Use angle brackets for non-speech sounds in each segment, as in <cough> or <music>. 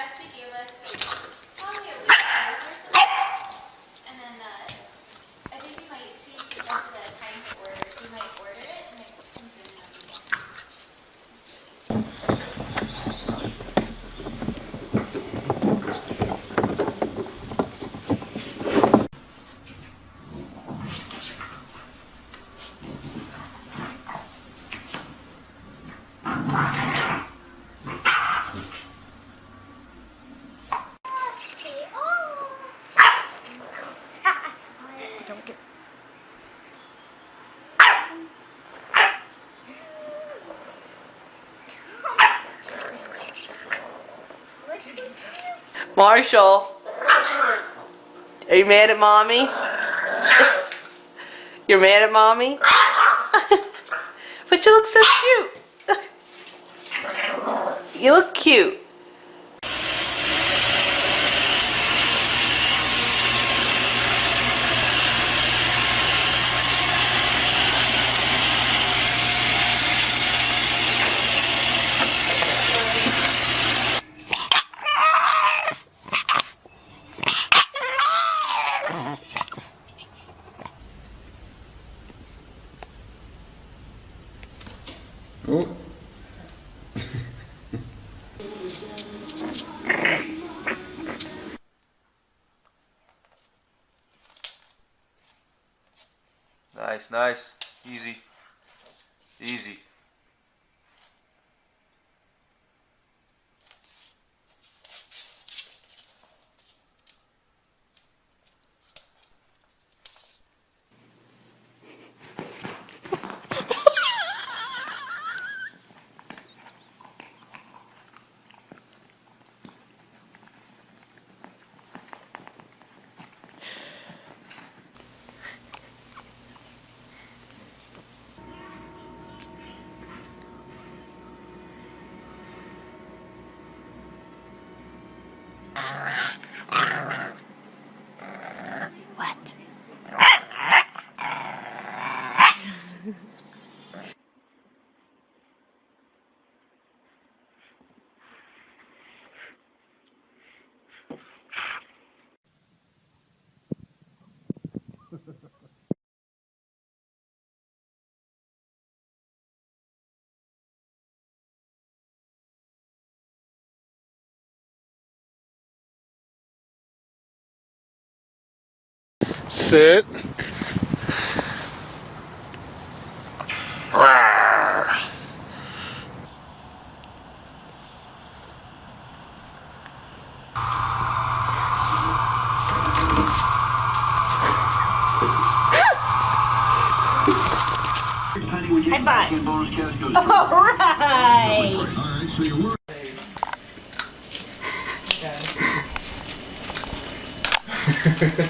actually gave us probably a week or something, And then uh, I think we might, she suggested a time to order, so you might order it. Marshall, are you mad at mommy? You're mad at mommy? <laughs> but you look so cute. <laughs> You look cute. Nice, nice. Easy. Easy. Sit. High five. All right. <laughs> <laughs> <laughs>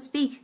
Speak.